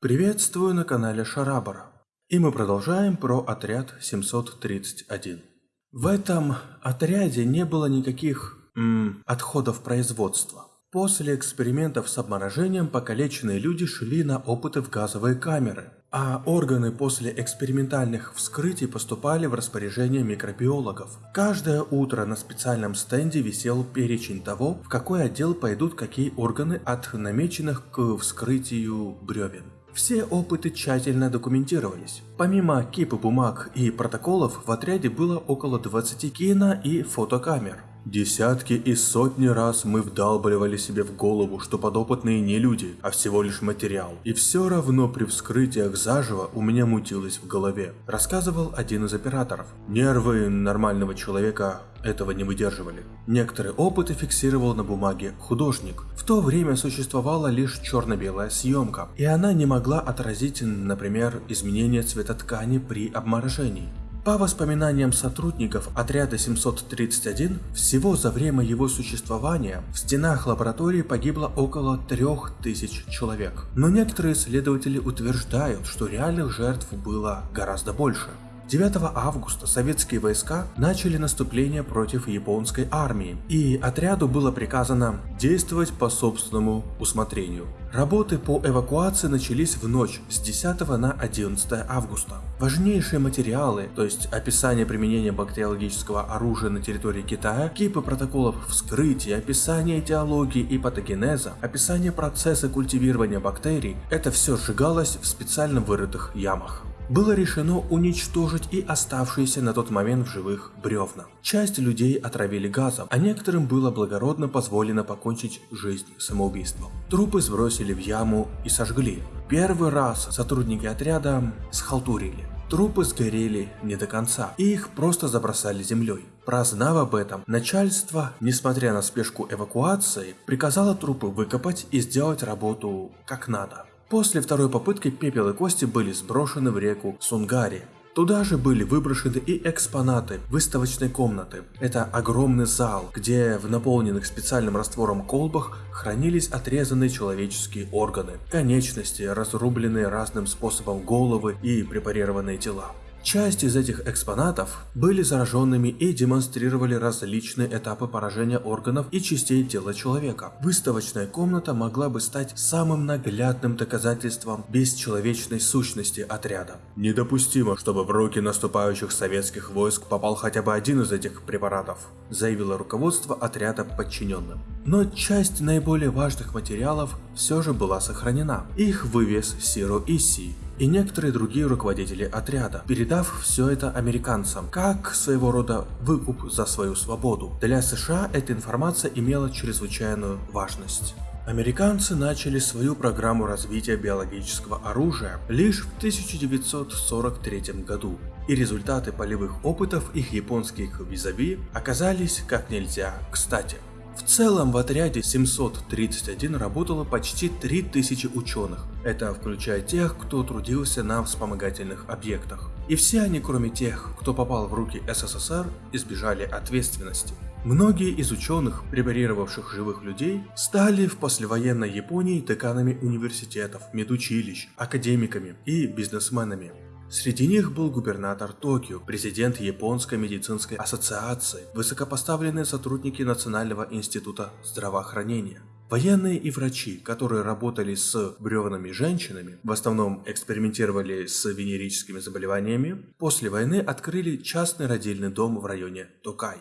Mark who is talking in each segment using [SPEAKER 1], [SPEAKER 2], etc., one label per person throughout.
[SPEAKER 1] Приветствую на канале Шарабара. И мы продолжаем про отряд 731. В этом отряде не было никаких м, отходов производства. После экспериментов с обморожением покалеченные люди шли на опыты в газовые камеры, а органы после экспериментальных вскрытий поступали в распоряжение микробиологов. Каждое утро на специальном стенде висел перечень того, в какой отдел пойдут какие органы от намеченных к вскрытию бревен. Все опыты тщательно документировались. Помимо кипы бумаг и протоколов, в отряде было около 20 кино и фотокамер. Десятки и сотни раз мы вдалбливали себе в голову, что подопытные не люди, а всего лишь материал. И все равно при вскрытиях заживо у меня мутилось в голове, рассказывал один из операторов. Нервы нормального человека этого не выдерживали. Некоторые опыты фиксировал на бумаге художник. В то время существовала лишь черно-белая съемка, и она не могла отразить, например, изменение цвета ткани при обморожении. По воспоминаниям сотрудников отряда 731, всего за время его существования в стенах лаборатории погибло около 3000 человек. Но некоторые исследователи утверждают, что реальных жертв было гораздо больше. 9 августа советские войска начали наступление против японской армии, и отряду было приказано действовать по собственному усмотрению. Работы по эвакуации начались в ночь с 10 на 11 августа. Важнейшие материалы, то есть описание применения бактериологического оружия на территории Китая, кипы протоколов вскрытия, описание этиологии и патогенеза, описание процесса культивирования бактерий, это все сжигалось в специально вырытых ямах было решено уничтожить и оставшиеся на тот момент в живых бревна. Часть людей отравили газом, а некоторым было благородно позволено покончить жизнь самоубийством. Трупы сбросили в яму и сожгли. Первый раз сотрудники отряда схалтурили. Трупы сгорели не до конца, и их просто забросали землей. Прознав об этом, начальство, несмотря на спешку эвакуации, приказало трупы выкопать и сделать работу как надо. После второй попытки пепел и кости были сброшены в реку Сунгари. Туда же были выброшены и экспонаты выставочной комнаты. Это огромный зал, где в наполненных специальным раствором колбах хранились отрезанные человеческие органы, конечности, разрубленные разным способом головы и препарированные тела. Часть из этих экспонатов были зараженными и демонстрировали различные этапы поражения органов и частей тела человека. Выставочная комната могла бы стать самым наглядным доказательством бесчеловечной сущности отряда. Недопустимо, чтобы в руки наступающих советских войск попал хотя бы один из этих препаратов, заявило руководство отряда подчиненным. Но часть наиболее важных материалов все же была сохранена. Их вывез Сиро Исси, и некоторые другие руководители отряда, передав все это американцам, как своего рода выкуп за свою свободу. Для США эта информация имела чрезвычайную важность. Американцы начали свою программу развития биологического оружия лишь в 1943 году, и результаты полевых опытов их японских визави оказались как нельзя кстати. В целом в отряде 731 работало почти 3000 ученых. Это включая тех, кто трудился на вспомогательных объектах. И все они, кроме тех, кто попал в руки СССР, избежали ответственности. Многие из ученых, препарировавших живых людей, стали в послевоенной Японии деканами университетов, медучилищ, академиками и бизнесменами. Среди них был губернатор Токио, президент Японской медицинской ассоциации, высокопоставленные сотрудники Национального института здравоохранения. Военные и врачи, которые работали с бревнами женщинами, в основном экспериментировали с венерическими заболеваниями, после войны открыли частный родильный дом в районе Токай.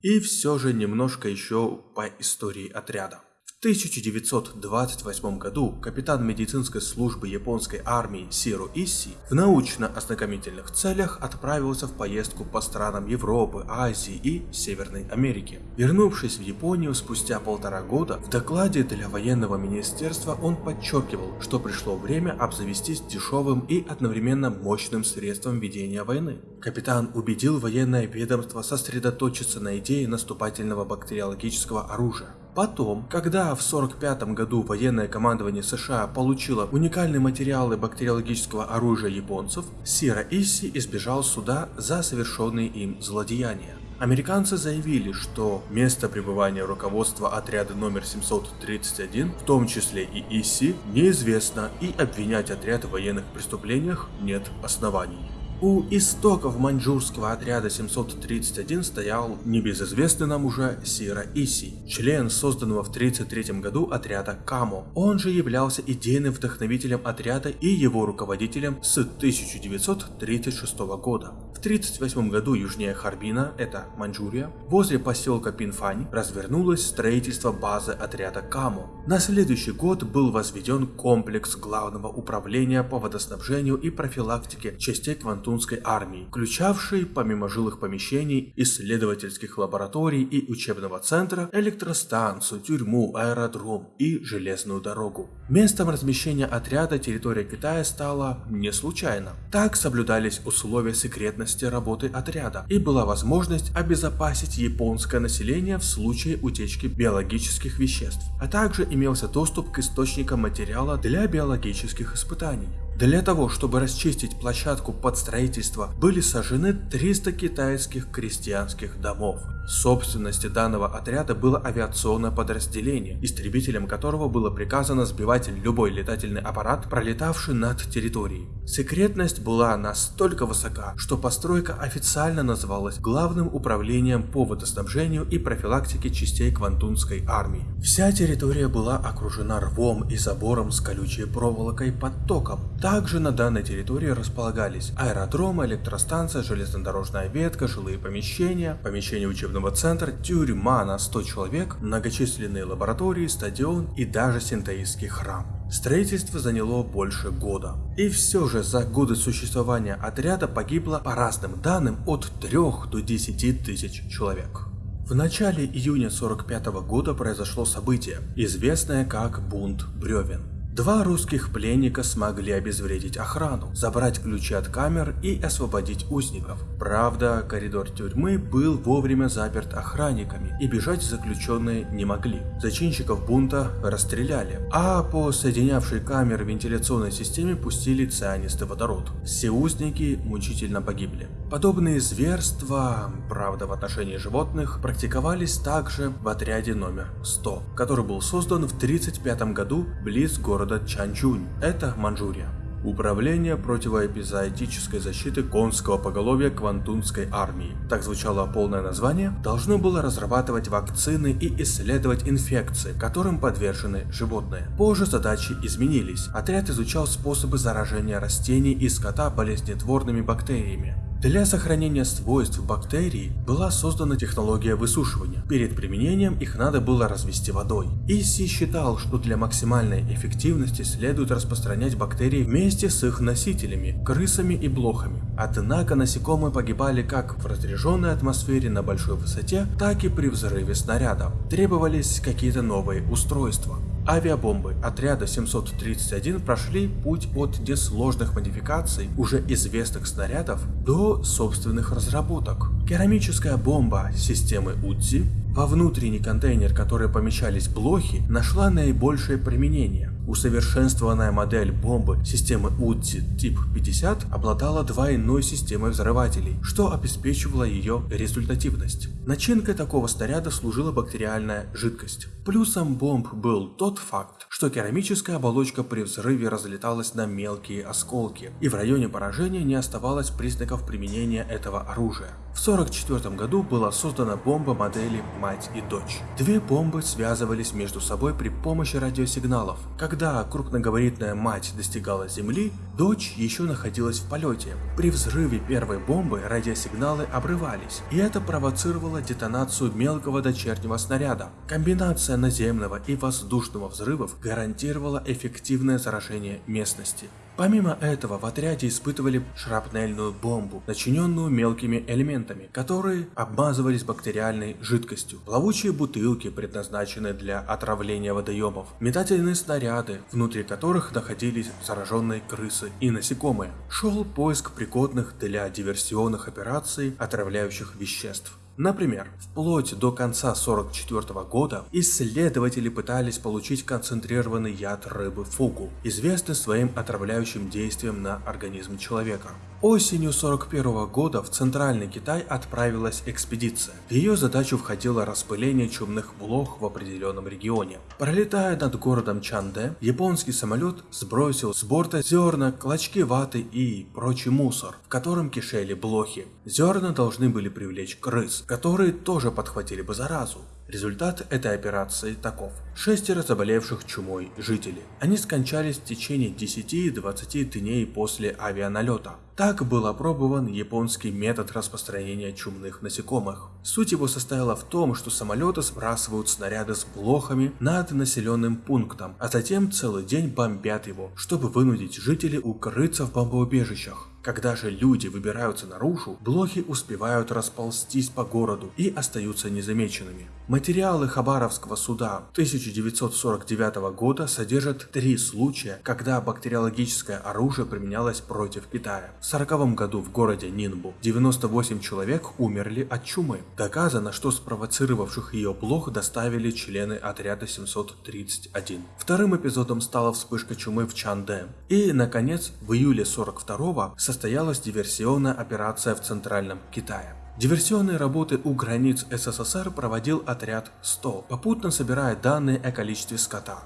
[SPEAKER 1] И все же немножко еще по истории отряда. 1928 году капитан медицинской службы японской армии Сиру Исси в научно-ознакомительных целях отправился в поездку по странам Европы, Азии и Северной Америки. Вернувшись в Японию спустя полтора года, в докладе для военного министерства он подчеркивал, что пришло время обзавестись дешевым и одновременно мощным средством ведения войны. Капитан убедил военное ведомство сосредоточиться на идее наступательного бактериологического оружия. Потом, когда в 1945 году военное командование США получило уникальные материалы бактериологического оружия японцев, Сира Исси избежал суда за совершенные им злодеяния. Американцы заявили, что место пребывания руководства отряда номер 731, в том числе и ИСИ, неизвестно и обвинять отряд в военных преступлениях нет оснований. У истоков маньчжурского отряда 731 стоял небезызвестный нам уже Сира Иси, член созданного в 1933 году отряда Камо. Он же являлся идейным вдохновителем отряда и его руководителем с 1936 года. В 1938 году южнее Харбина, это Маньчжурия, возле поселка Пинфань развернулось строительство базы отряда Камо. На следующий год был возведен комплекс главного управления по водоснабжению и профилактике частей Квантун Квантунской армии, включавший, помимо жилых помещений, исследовательских лабораторий и учебного центра, электростанцию, тюрьму, аэродром и железную дорогу. Местом размещения отряда территория Китая стала не случайно. Так соблюдались условия секретности работы отряда и была возможность обезопасить японское население в случае утечки биологических веществ, а также имелся доступ к источникам материала для биологических испытаний. Для того, чтобы расчистить площадку под строительство, были сожжены 300 китайских крестьянских домов. В собственности данного отряда было авиационное подразделение, истребителем которого было приказано сбивать любой летательный аппарат, пролетавший над территорией. Секретность была настолько высока, что постройка официально называлась Главным управлением по водоснабжению и профилактике частей Квантунской армии. Вся территория была окружена рвом и забором с колючей проволокой под током. Также на данной территории располагались аэродром, электростанция, железнодорожная ветка, жилые помещения, помещения учебного центра, тюрьма на 100 человек, многочисленные лаборатории, стадион и даже синтаистский храм. Строительство заняло больше года. И все же за годы существования отряда погибло по разным данным от 3 до 10 тысяч человек. В начале июня 45 года произошло событие, известное как бунт бревен. Два русских пленника смогли обезвредить охрану, забрать ключи от камер и освободить узников. Правда, коридор тюрьмы был вовремя заперт охранниками, и бежать заключенные не могли. Зачинщиков бунта расстреляли, а по соединявшей камеры вентиляционной системе пустили цианистый водород. Все узники мучительно погибли. Подобные зверства, правда в отношении животных, практиковались также в отряде номер 100, который был создан в 1935 году близ города Чанчунь, это Манчжурия. Управление противоэпизоотической защиты конского поголовья Квантунской армии. Так звучало полное название. Должно было разрабатывать вакцины и исследовать инфекции, которым подвержены животные. Позже задачи изменились. Отряд изучал способы заражения растений и скота болезнетворными бактериями. Для сохранения свойств бактерий была создана технология высушивания. Перед применением их надо было развести водой. Исси считал, что для максимальной эффективности следует распространять бактерии вместе с их носителями, крысами и блохами. Однако насекомые погибали как в разряженной атмосфере на большой высоте, так и при взрыве снаряда. Требовались какие-то новые устройства. Авиабомбы отряда 731 прошли путь от несложных модификаций уже известных снарядов до собственных разработок. Керамическая бомба системы УДЗИ во внутренний контейнер, который помещались блохи, нашла наибольшее применение. Усовершенствованная модель бомбы системы УДЗИ тип 50 обладала двойной системой взрывателей, что обеспечивало ее результативность. Начинкой такого снаряда служила бактериальная жидкость. Плюсом бомб был тот факт, что керамическая оболочка при взрыве разлеталась на мелкие осколки, и в районе поражения не оставалось признаков применения этого оружия. В 1944 году была создана бомба модели «Мать и дочь». Две бомбы связывались между собой при помощи радиосигналов. Когда крупногабаритная мать достигала земли, дочь еще находилась в полете. При взрыве первой бомбы радиосигналы обрывались, и это провоцировало детонацию мелкого дочернего снаряда. Комбинация наземного и воздушного взрывов гарантировала эффективное заражение местности. Помимо этого, в отряде испытывали шрапнельную бомбу, начиненную мелкими элементами, которые обмазывались бактериальной жидкостью, плавучие бутылки, предназначенные для отравления водоемов, метательные снаряды, внутри которых находились зараженные крысы и насекомые. Шел поиск пригодных для диверсионных операций отравляющих веществ. Например, вплоть до конца 44 года исследователи пытались получить концентрированный яд рыбы фугу, известный своим отравляющим действием на организм человека. Осенью 41 года в Центральный Китай отправилась экспедиция. В ее задачу входило распыление чумных блох в определенном регионе. Пролетая над городом Чанде, японский самолет сбросил с борта зерна, клочки ваты и прочий мусор, в котором кишели блохи. Зерна должны были привлечь крыс, которые тоже подхватили бы заразу. Результат этой операции таков. Шестеро заболевших чумой жителей. Они скончались в течение 10-20 дней после авианалета. Так был опробован японский метод распространения чумных насекомых. Суть его состояла в том, что самолеты сбрасывают снаряды с блохами над населенным пунктом, а затем целый день бомбят его, чтобы вынудить жителей укрыться в бомбоубежищах. Когда же люди выбираются наружу, блохи успевают расползтись по городу и остаются незамеченными. Материалы Хабаровского суда 1949 года содержат три случая, когда бактериологическое оружие применялось против Китая. В 1940 году в городе Нинбу 98 человек умерли от чумы. Доказано, что спровоцировавших ее блох доставили члены отряда 731. Вторым эпизодом стала вспышка чумы в Чанде. И, наконец, в июле 42 состоялась диверсионная операция в Центральном Китае. Диверсионные работы у границ СССР проводил отряд 100, попутно собирая данные о количестве скота.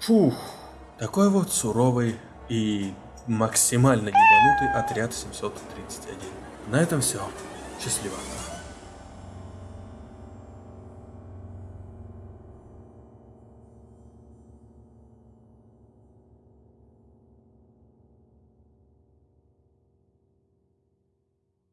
[SPEAKER 1] Фух, такой вот суровый и максимально ебанутый отряд 731. На этом все. Счастливо.